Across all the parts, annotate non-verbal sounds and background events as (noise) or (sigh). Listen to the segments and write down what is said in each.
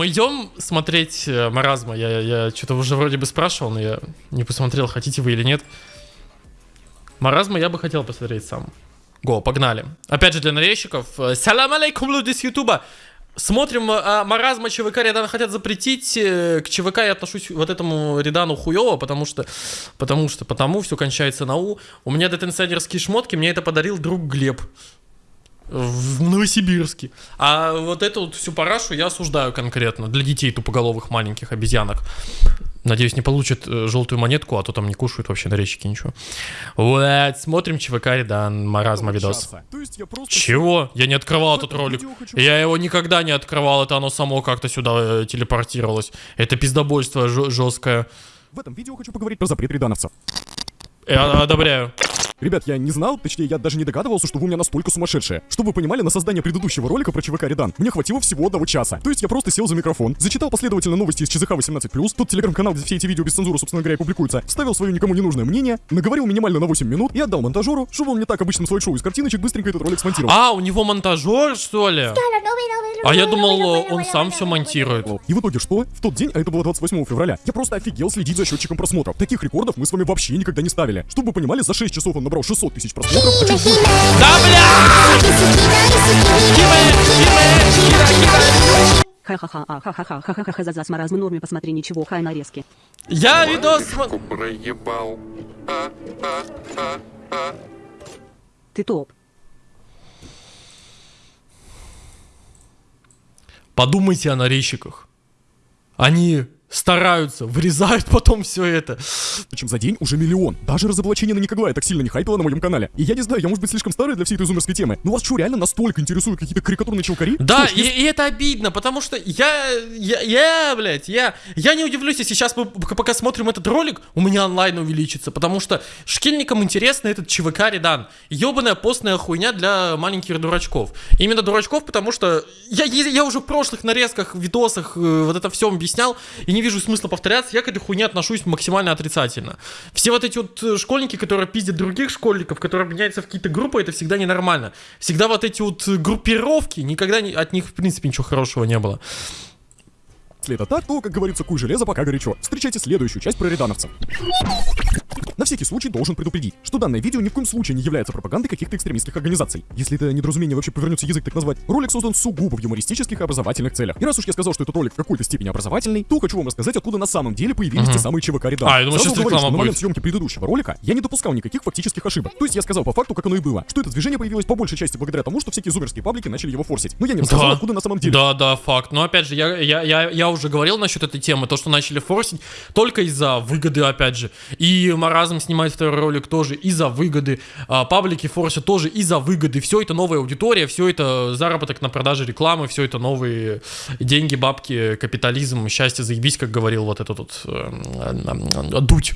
мы идем смотреть э, Маразма. Я, я что-то уже вроде бы спрашивал, но я не посмотрел, хотите вы или нет. Маразма я бы хотел посмотреть сам. Го, погнали. Опять же для нарезчиков. э, Салам алейкум, люди с Ютуба. Смотрим а, маразма ЧВК Редана хотят запретить. э, К ЧВК я отношусь вот этому Редану хуево, потому что, потому что, потому все кончается на У. У меня детенсайдерские шмотки, мне это подарил друг Глеб в Новосибирске. А вот эту вот всю парашу я осуждаю конкретно для детей тупоголовых маленьких обезьянок. Надеюсь, не получат э, желтую монетку, а то там не кушают вообще нарезчики ничего. Вот, смотрим ЧВК Редан, маразма видос. я просто... Чего? Я не открывал этот ролик. Я его никогда не открывал, это оно само как-то сюда э, телепортировалось. Это пиздобольство жесткое. В этом видео хочу поговорить про запрет редановцев. Я одобряю. Ребят, я не знал, точнее, я даже не догадывался, что вы у меня настолько сумасшедшие. Чтобы вы понимали, на создание предыдущего ролика про ЧВК Редан мне хватило всего одного часа. То есть я просто сел за микрофон, зачитал последовательно новости из ЧЗХ 18+, тот телеграм-канал, где все эти видео без цензуры, собственно говоря, и публикуются, вставил свое никому не нужное мнение, наговорил минимально на 8 минут и отдал монтажеру, чтобы он мне так обычным слайд-шоу из картиночек быстренько этот ролик смонтировал. А, у него монтажер, что ли? А я думал, он сам все монтирует. И в итоге что? В тот день, а это было 28 февраля, я просто офигел следить за счетчиком просмотров. Таких рекордов мы с вами вообще никогда не ставили. Чтобы вы понимали, за 6 часов он набрал 600 тысяч просмотров, а чуть больше Да бля! Ха-ха-ха, а, ха-ха-ха, ха-ха-ха, за с маразмы норме, посмотри, ничего, хай нарезки. Я видос... проебал. Ты топ. Подумайте о нарезчиках. Они стараются, вырезают потом все это. Причем за день уже миллион. Даже разоблачение на Никоглая так сильно не хайпило на моем канале. И я не знаю, я может быть слишком старый для всей этой зумерской темы. Но вас что, реально настолько интересуют какие-то карикатурные челкари? Да, Что и, и это обидно, потому что я, я, я, блядь, я, я не удивлюсь, если сейчас мы пока смотрим этот ролик, у меня онлайн увеличится, потому что школьникам интересно этот ЧВК Редан. Ебаная постная хуйня для маленьких дурачков. Именно дурачков, потому что я, я, я уже в прошлых нарезках, видосах э, вот это все объяснял, и не вижу смысла повторяться, я к этой хуйне отношусь максимально отрицательно. Все вот эти вот э, школьники, которые пиздят других школьников, которые объединяются в какие-то группы, это всегда ненормально. Всегда вот эти вот э, группировки, никогда не- от них, в принципе, ничего хорошего не было. Это так, то, как говорится, куй железо, пока горячо. Встречайте следующую часть про редановцев. На всякий случай должен предупредить, что данное видео ни в коем случае не является пропагандой каких-то экстремистских организаций. Если это недоразумение вообще повернется язык так назвать, ролик создан сугубо в юмористических и образовательных целях. И раз уж я сказал, что этот ролик в какой-то степени образовательный, то хочу вам рассказать, откуда на самом деле появились те самые ЧВК Редан. А, я думал, Сразу сейчас говорю, что на момент съемки предыдущего ролика я не допускал никаких фактических ошибок. То есть я сказал по факту, как оно и было, что это движение появилось по большей части благодаря тому, что всякие зумерские паблики начали его форсить. Но я не рассказал, откуда на самом деле. Да, да, факт. Но опять же, я, я, я, я уже говорил насчет этой темы, то, что начали форсить только из-за выгоды, опять же. И Маразм снимает второй ролик тоже из-за выгоды. А, паблики форсят тоже из-за выгоды. Все это новая аудитория, все это заработок на продаже рекламы, все это новые деньги, бабки, капитализм, счастье, заебись, как говорил вот этот вот э, э, э, Дудь.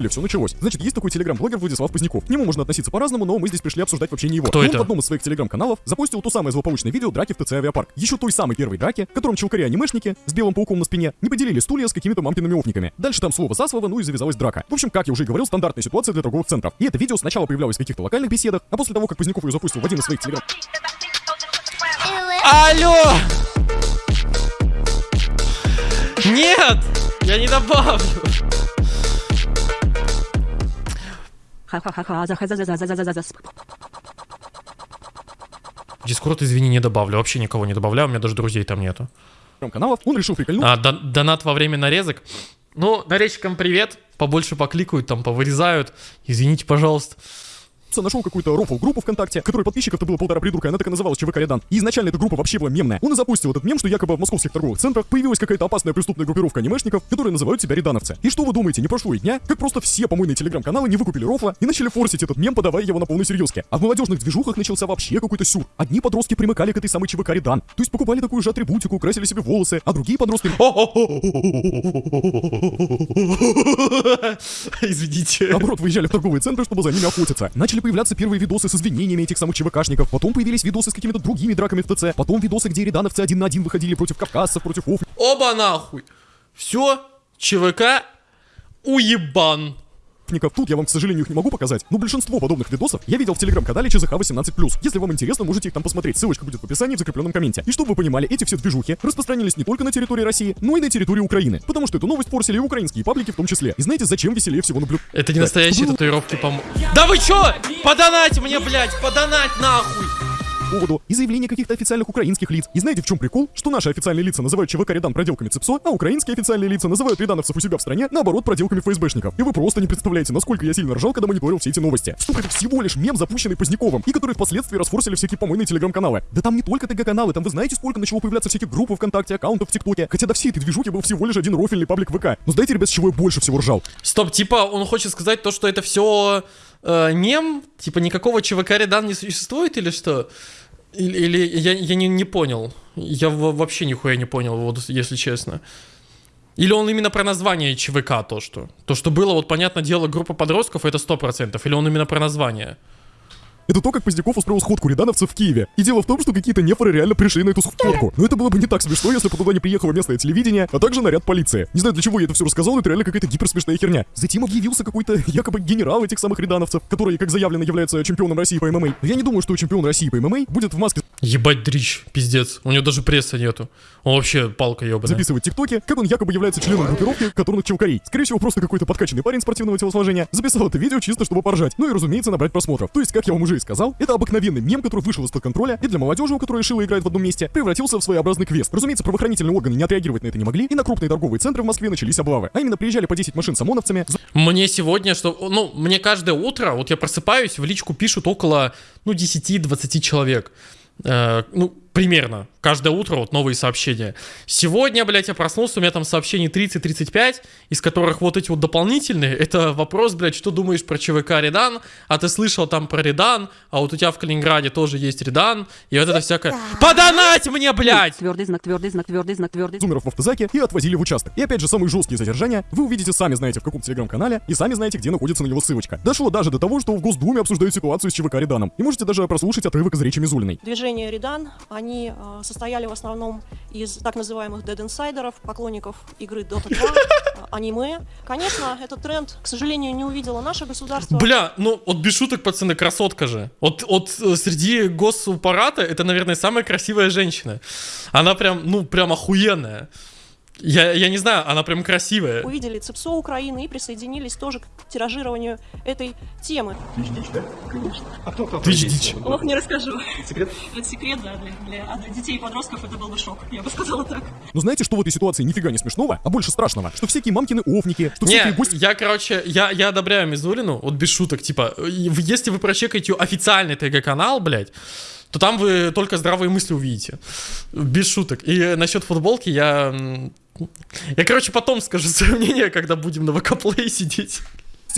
Или все началось. Значит, есть такой телеграм-блогер Владислав Поздняков. К нему можно относиться по-разному, но мы здесь пришли обсуждать вообще не его. Кто И это? Он в одном из своих телеграм-каналов запустил то самое злополучное видео драки в ТЦ Авиапарк. Еще той самой первой драки, в котором челкари-анимешники с белым пауком на спине не поделили стулья с какими-то мамкиными офниками. Дальше там слово за слово, ну и завязалась драка. В общем, как я уже и говорил, стандартная ситуация для торговых центров. И это видео сначала появлялось в каких-то локальных беседах, а после того, как Поздняков ее запустил в один из своих телеграм... Алло! Нет! Я не добавлю! Дискорд, извини, не добавлю. Вообще никого не добавляю, у меня даже друзей там нету. каналов, он решил прикольнуть А, дон- донат во время нарезок. Ну, нарезчикам привет. Побольше покликают, там, повырезают. Извините, пожалуйста. Нашел какую-то рофл-группу ВКонтакте, которой подписчиков-то было полтора придурка, она так и называлась ЧВК Редан. И изначально эта группа вообще была мемная. Он и запустил этот мем, что якобы в московских торговых центрах появилась какая-то опасная преступная группировка анимешников, которые называют себя редановцы. И что вы думаете, не прошло и дня, как просто все помойные телеграм-каналы не выкупили рофла и начали форсить этот мем, подавая его на полной серьезке. А в молодежных движухах начался вообще какой-то сюр. Одни подростки примыкали к этой самой ЧВК Редан, то есть покупали такую же атрибутику, красили себе волосы, а другие подростки Извините. Наоборот, выезжали в торговые центры, чтобы за ними охотиться. Начали появляться первые видосы с извинениями этих самых ЧВКшников. Потом появились видосы с какими-то другими драками в ТЦ. Потом видосы, где редановцы один на один выходили против кавказцев, против оф... Оба нахуй. Все, ЧВК уебан. Ебаников. Тут я вам, к сожалению, их не могу показать, но большинство подобных видосов я видел в телеграм-канале ЧЗХ18+. Если вам интересно, можете их там посмотреть, ссылочка будет в описании в закрепленном комменте. И чтобы вы понимали, эти все движухи распространились не только на территории России, но и на территории Украины, потому что эту новость форсили и украинские паблики в том числе. И знаете, зачем веселее всего наблюдать? Это не настоящие татуировки, по Да вы чё? Подонать мне, блядь, подонать нахуй! Поводу и заявления каких-то официальных украинских лиц. И знаете, в чем прикол? Что наши официальные лица называют ЧВК Редан проделками ЦИПСО, а украинские официальные лица называют редановцев у себя в стране, наоборот, проделками ФСБшников. И вы просто не представляете, насколько я сильно ржал, когда мониторил все эти новости. Что это всего лишь мем, запущенный Поздняковым, и который впоследствии расфорсили всякие помойные телеграм-каналы. Да там не только ТГ-каналы, там вы знаете, сколько начало появляться всяких групп ВКонтакте, аккаунтов в ТикТоке. Хотя до всей этой движухи был всего лишь один рофильный паблик ВК. Но знаете, ребят, с чего я больше всего ржал? Стоп, типа, он хочет сказать то, что это все э, мем? Типа, никакого ЧВК Редан не существует или что? Или, или я, я не, не понял. Я вообще нихуя не понял, вот если честно. Или он именно про название ЧВК то, что? То, что было, вот, понятное дело, группа подростков, это 100%. Или он именно про название? Это то, как Поздняков устроил сходку редановцев в Киеве. И дело в том, что какие-то нефоры реально пришли на эту сходку. Но это было бы не так смешно, если бы туда не приехало местное телевидение, а также наряд полиции. Не знаю, для чего я это все рассказал, но это реально какая-то гиперсмешная херня. Затем объявился какой-то (laughs) якобы генерал этих самых редановцев, который, как заявлено, является чемпионом России по ММА. Но я не думаю, что чемпион России по ММА будет в маске Ебать дрищ, пиздец. У него даже пресса нету. Он вообще палка ебаная. записывать тиктоки, как он якобы является членом группировки которых челкарей. Скорее всего, просто какой-то подкачанный парень спортивного телосложения записал это видео чисто, чтобы поржать. Ну и, разумеется, набрать просмотров. То есть, как я вам уже и сказал, это обыкновенный мем, который вышел из-под контроля, и для молодежи, у которой решила играть в одном месте, превратился в своеобразный квест. Разумеется, правоохранительные органы не отреагировать на это не могли, и на крупные торговые центры в Москве начались облавы. А именно приезжали по 10 машин с ОМОНовцами, Мне сегодня, что, ну, мне каждое утро, вот я просыпаюсь, в личку пишут около, ну, 10-20 человек. Э, ну, примерно. Каждое утро вот новые сообщения. Сегодня, блядь, я проснулся, у меня там сообщений 30-35, из которых вот эти вот дополнительные, это вопрос, блядь, что думаешь про ЧВК Редан, а ты слышал там про Редан, а вот у тебя в Калининграде тоже есть Редан, и вот это всякое... Подонать мне, блядь! Твердый знак, твердый знак, твердый знак, твердый зумеров в автозаке и отвозили в участок. И опять же, самые жесткие задержания вы увидите сами знаете в каком телеграм-канале и сами знаете, где находится на него ссылочка. Дошло даже до того, что в Госдуме обсуждают ситуацию с ЧВК Реданом. И можете даже прослушать отрывок из речи Мизулиной. Движение Редан, они э, состояли в основном из так называемых дед-инсайдеров, поклонников игры Dota 2, э, аниме. Конечно, этот тренд, к сожалению, не увидело наше государство. Бля, ну вот без шуток, пацаны, красотка же. Вот, вот э, среди госаппарата это, наверное, самая красивая женщина. Она прям, ну, прям охуенная. Я, я не знаю, она прям красивая. Увидели ЦИПСО Украины и присоединились тоже к тиражированию этой темы. Ты ж дичь. Ох, не расскажу. Секрет? Это секрет, да, для, для, а для детей и подростков это был бы шок, я бы сказала так. Но знаете, что в этой ситуации нифига не смешного, а больше страшного? Что всякие мамкины офники, что всякие Не, гости... я, короче, я, я одобряю Мизулину, вот без шуток, типа, если вы прочекаете официальный ТГ-канал, блядь, то там вы только здравые мысли увидите. Без шуток. И насчет футболки я... Я, короче, потом скажу свое мнение, когда будем на ВК-плей сидеть.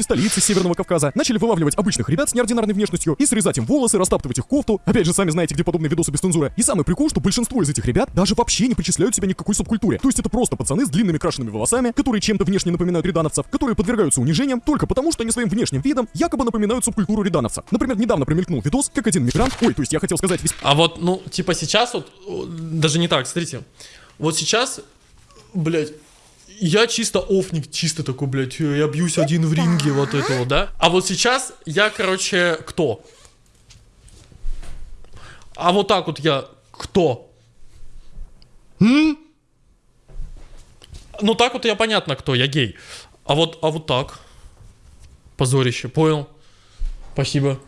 столицы Северного Кавказа начали вылавливать обычных ребят с неординарной внешностью и срезать им волосы, растаптывать их кофту. Опять же, сами знаете, где подобные видосы без цензуры. И самый прикол, что большинство из этих ребят даже вообще не причисляют себя ни к какой субкультуре. То есть это просто пацаны с длинными крашенными волосами, которые чем-то внешне напоминают редановцев, которые подвергаются унижениям только потому, что они своим внешним видом якобы напоминают субкультуру редановцев. Например, недавно промелькнул видос, как один мигрант, ой, то есть я хотел сказать весь А вот, ну, типа сейчас вот, даже не так, смотрите. Вот сейчас, блядь, я чисто офник, чисто такой, блядь, э, я бьюсь один в ринге, вот это вот, да? А вот сейчас я, короче, кто? А вот так вот я кто? М? Ну так вот я понятно кто, я гей. А вот, а вот так. Позорище, понял? Спасибо.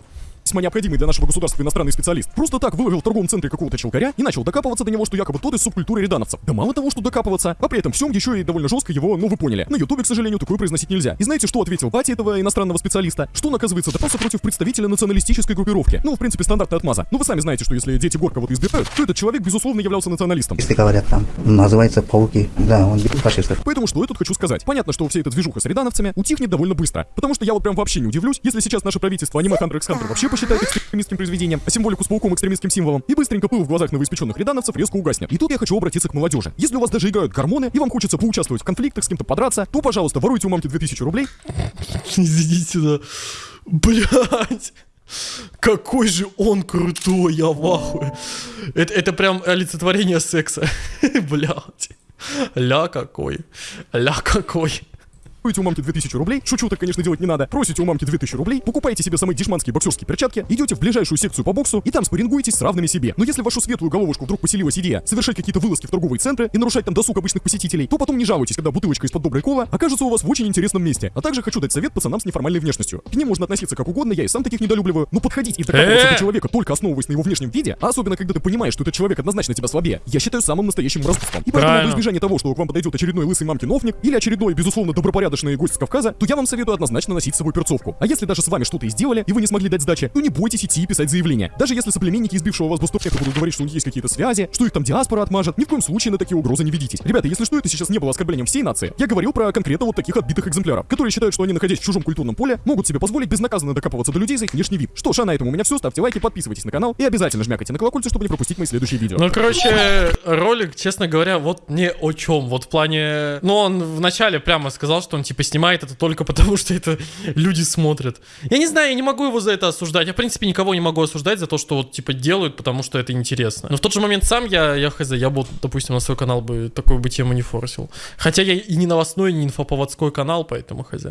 Весьма необходимый для нашего государства иностранный специалист, просто так выловил в торговом центре какого-то челкаря и начал докапываться до него, что якобы тот из субкультуры редановцев. Да мало того, что докапываться, а при этом всем еще и довольно жестко его, ну вы поняли. На ютубе, к сожалению, такое произносить нельзя. И знаете, что ответил батя этого иностранного специалиста? Что он, оказывается, допался против представителя националистической группировки. Ну, в принципе, стандартная отмаза. Ну, вы сами знаете, что если дети Горка вот избирают, то этот человек, безусловно, являлся националистом. Если говорят там, называется пауки. Да, он фашистов. Поэтому что я тут хочу сказать? Понятно, что вся эта движуха с редановцами утихнет довольно быстро. Потому что я вот прям вообще не удивлюсь, если сейчас наше правительство аниме Hunter x Hunter вообще посчитает экстремистским произведением, а символику с пауком экстремистским символом, и быстренько пыл в глазах новоиспеченных редановцев резко угаснет. И тут я хочу обратиться к молодежи. Если у вас даже играют гормоны, и вам хочется поучаствовать в конфликтах, с кем-то подраться, то, пожалуйста, воруйте у мамки 2000 рублей, (laughs) Извините, да. Блять. Какой же он крутой, я в ахуе. Это, это прям олицетворение секса. (laughs) Блять. Ля какой. Ля какой. У мамки 2000 рублей, шучу, так, конечно, делать не надо, просите у мамки 2000 рублей, покупаете себе самые дешманские боксерские перчатки, идете в ближайшую секцию по боксу и там спаррингуетесь с равными себе. Но если вашу светлую головушку вдруг поселилась идея совершать какие-то вылазки в торговые центры и нарушать там досуг обычных посетителей, то потом не жалуйтесь, когда бутылочка из-под доброй кола окажется у вас в очень интересном месте. А также хочу дать совет пацанам с неформальной внешностью. К ним можно относиться как угодно, я и сам таких недолюбливаю, но подходить и докапываться до человека только основываясь на его внешнем виде, а особенно когда ты понимаешь, что этот человек однозначно тебя слабее, я считаю самым настоящим распуском. И поэтому во избежание того, что к вам подойдет очередной лысый мамкин офник или очередной, безусловно, добропорядочный гость с Кавказа, то я вам советую однозначно носить с собой перцовку. А если даже с вами что-то и сделали, и вы не смогли дать сдачи, то не бойтесь идти и писать заявление. Даже если соплеменники избившего вас бастовника будут говорить, что у них есть какие-то связи, что их там диаспора отмажет, ни в коем случае на такие угрозы не ведитесь. Ребята, если что, это сейчас не было оскорблением всей нации. Я говорил про конкретно вот таких отбитых экземпляров, которые считают, что они, находясь в чужом культурном поле, могут себе позволить безнаказанно докапываться до людей за их внешний вид. Что ж, а на этом у меня все. Ставьте лайки, подписывайтесь на канал и обязательно жмякайте на колокольчик, чтобы не пропустить мои следующие видео. Ну, короче, ролик, честно говоря, вот не о чем. Вот в плане... Ну, он вначале прямо сказал, что он, типа, снимает это только потому, (laughs) что это люди смотрят. Я не знаю, я не могу его за это осуждать. Я, в принципе, никого не могу осуждать за то, что вот, типа, делают, потому что это интересно. Но в тот же момент сам я, я хз, я бы, допустим, на свой канал бы такую бы тему не форсил. Хотя я и не новостной, не инфоповодской канал, поэтому хз.